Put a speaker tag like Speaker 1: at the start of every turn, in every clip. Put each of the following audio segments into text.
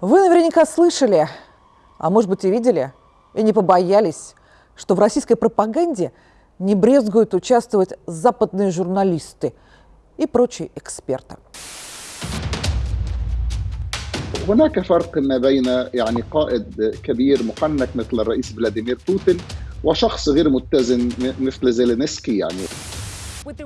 Speaker 1: Вы наверняка слышали, а может быть и видели, и не побоялись, что в российской пропаганде не брезгуют участвовать западные журналисты и прочие эксперты.
Speaker 2: هناك فرق ما بين يعني قائد كبير محنك مثل الرئيس فلاديمير بوتين وشخص غير متزن مثل زيلينسكي يعني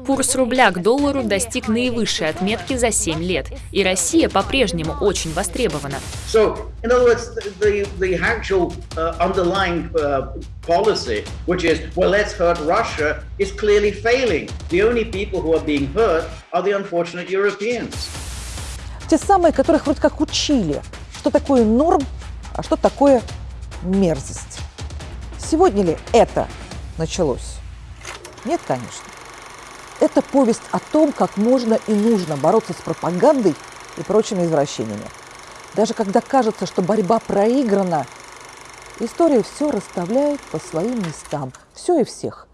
Speaker 3: Курс рубля к доллару достиг наивысшей отметки за 7 лет, и Россия по-прежнему очень востребована.
Speaker 4: So, in other words, the, the actual underlying policy, which is, well, let's hurt Russia, is clearly failing. The only people who are being hurt are the unfortunate Europeans.
Speaker 1: Те самые, которых вроде как учили, что такое норм, а что такое мерзость. Сегодня ли это началось? Нет, конечно. Это повесть о том, как можно и нужно бороться с пропагандой и прочими извращениями. Даже когда кажется, что борьба проиграна, история все расставляет по своим местам. Все и всех.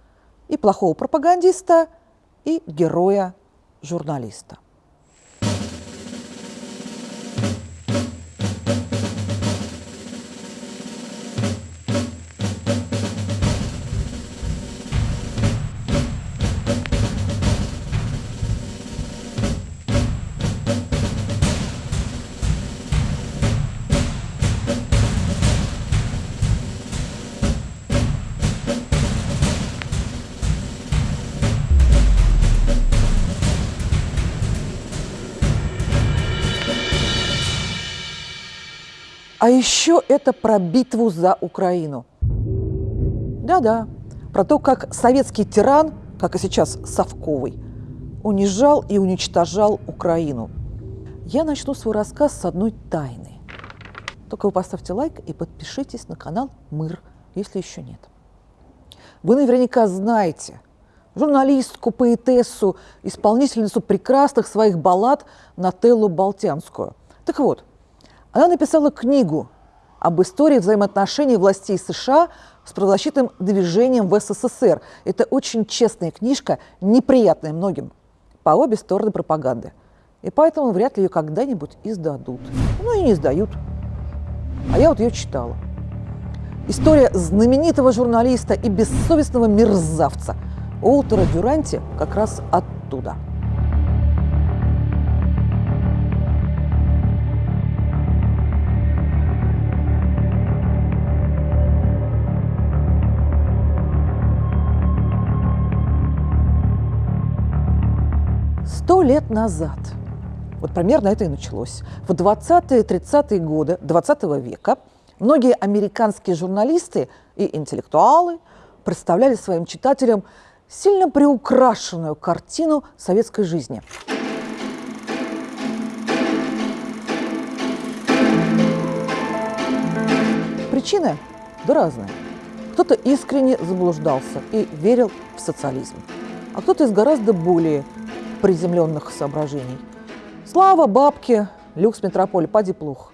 Speaker 1: И плохого пропагандиста, и героя-журналиста. А еще это про битву за Украину. Да-да, про то, как советский тиран, как и сейчас Совковый, унижал и уничтожал Украину. Я начну свой рассказ с одной тайны. Только вы поставьте лайк и подпишитесь на канал «Мыр», если еще нет. Вы наверняка знаете журналистку, поэтессу, исполнительницу прекрасных своих баллад Нателлу Болтянскую. Так вот, она написала книгу об истории взаимоотношений властей США с правозащитным движением в СССР. Это очень честная книжка, неприятная многим, по обе стороны пропаганды. И поэтому вряд ли ее когда-нибудь издадут. Ну и не издают. А я вот ее читала. История знаменитого журналиста и бессовестного мерзавца Уолтера Дюранти как раз оттуда – Сто лет назад, вот примерно это и началось, в 20-30-е годы 20 века многие американские журналисты и интеллектуалы представляли своим читателям сильно приукрашенную картину советской жизни. Причины да разные. Кто-то искренне заблуждался и верил в социализм, а кто-то из гораздо более приземленных соображений. Слава, бабки, люкс метрополь, пади плух.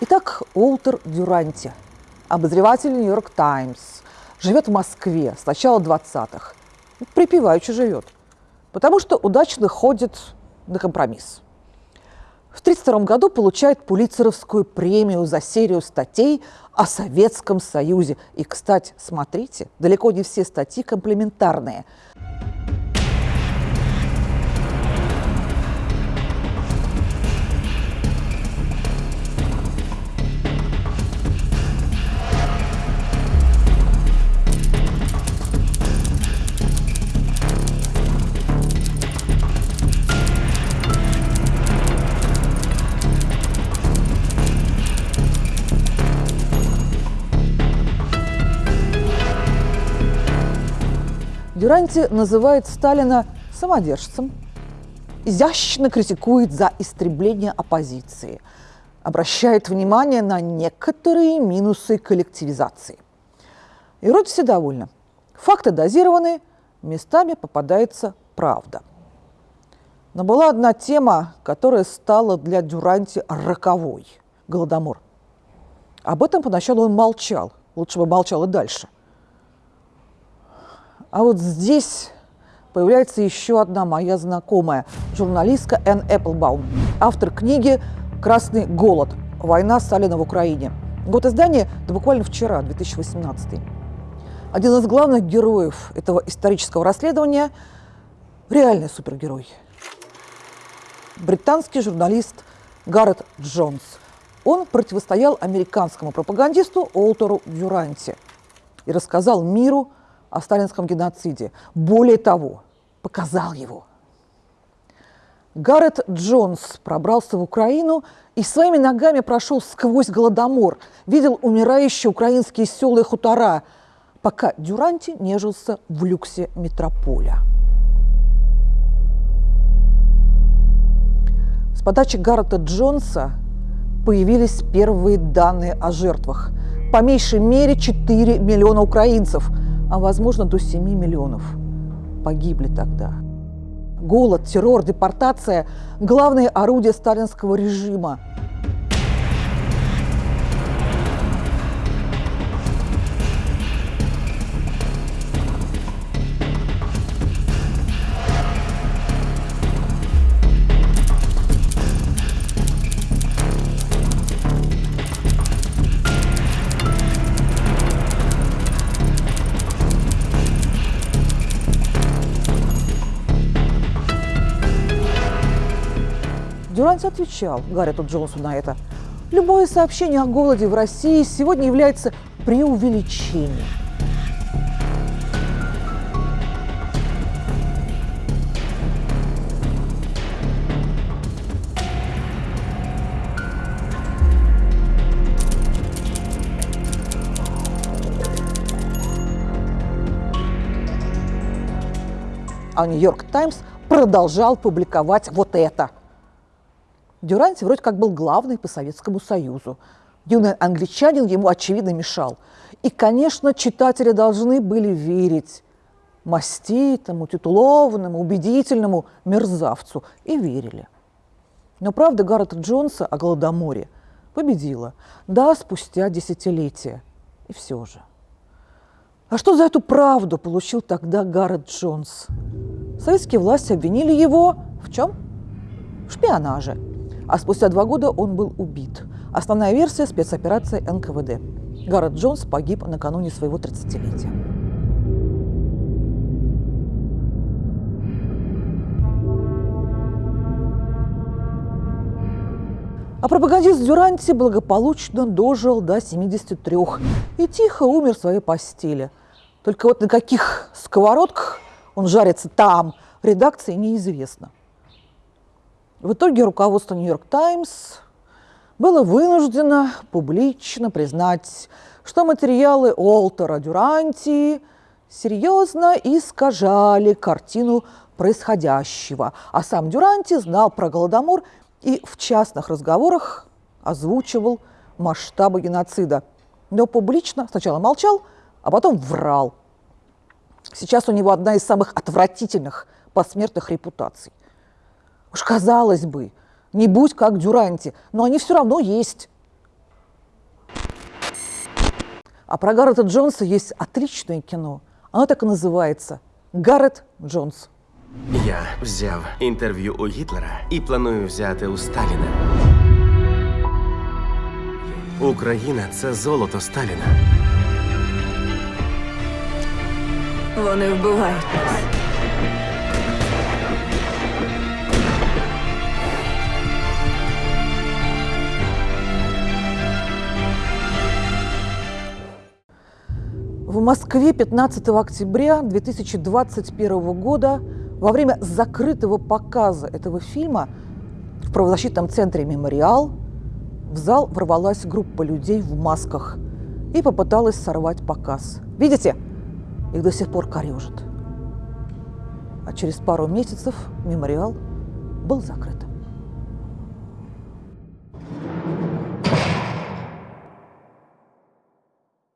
Speaker 1: Итак, Уолтер Дюранти, обозреватель «Нью-Йорк Таймс», живет в Москве с начала 20-х. Припеваючи живет, потому что удачно ходит на компромисс. В 1932 году получает Пулицеровскую премию за серию статей о Советском Союзе. И, кстати, смотрите, далеко не все статьи комплементарные – Дюранти называет Сталина самодержцем, изящно критикует за истребление оппозиции, обращает внимание на некоторые минусы коллективизации. И вроде все довольны. Факты дозированы, местами попадается правда. Но была одна тема, которая стала для Дюранти роковой – Голодомор. Об этом поначалу он молчал, лучше бы молчал и дальше. А вот здесь появляется еще одна моя знакомая, журналистка Энн Эпплбаум, автор книги «Красный голод. Война Сталина в Украине». Год издания – это буквально вчера, 2018. Один из главных героев этого исторического расследования – реальный супергерой. Британский журналист Гаррет Джонс. Он противостоял американскому пропагандисту Олтеру Дюранти и рассказал миру о сталинском геноциде. Более того, показал его. Гаррет Джонс пробрался в Украину и своими ногами прошел сквозь Голодомор, видел умирающие украинские села и хутора, пока Дюранти нежился в люксе метрополя. С подачи Гаррета Джонса появились первые данные о жертвах. По меньшей мере 4 миллиона украинцев, а возможно до 7 миллионов погибли тогда. Голод, террор, депортация – главные орудия сталинского режима. Дюранти отвечал Гаррету Джонсу на это. Любое сообщение о голоде в России сегодня является преувеличением. А Нью-Йорк Таймс продолжал публиковать вот это – Дюранти вроде как был главный по Советскому Союзу. Юный англичанин ему, очевидно, мешал. И, конечно, читатели должны были верить маститому, титулованному, убедительному мерзавцу. И верили. Но правда Гаррета Джонса о Голодоморе победила. Да, спустя десятилетия. И все же. А что за эту правду получил тогда Гаррет Джонс? Советские власти обвинили его в чем? В шпионаже а спустя два года он был убит. Основная версия – спецоперация НКВД. Гаррет Джонс погиб накануне своего 30-летия. А пропагандист Дюранти благополучно дожил до 73 и тихо умер в своей постели. Только вот на каких сковородках он жарится там, редакции неизвестно. В итоге руководство «Нью-Йорк Таймс» было вынуждено публично признать, что материалы Олтера Дюранти серьезно искажали картину происходящего, а сам Дюранти знал про Голодомор и в частных разговорах озвучивал масштабы геноцида. Но публично сначала молчал, а потом врал. Сейчас у него одна из самых отвратительных посмертных репутаций – Уж казалось бы, не будь как Дюранти, но они все равно есть. А про Гаррета Джонса есть отличное кино. Оно так и називається Гаррет Джонс.
Speaker 5: Я взяв інтерв'ю у Гітлера і планую взяти у Сталіна. Україна це золото Сталіна.
Speaker 6: Вони вбивають нас.
Speaker 1: Москве 15 октября 2021 года во время закрытого показа этого фильма в правозащитном центре «Мемориал» в зал ворвалась группа людей в масках и попыталась сорвать показ. Видите? Их до сих пор корежит. А через пару месяцев «Мемориал» был закрыт.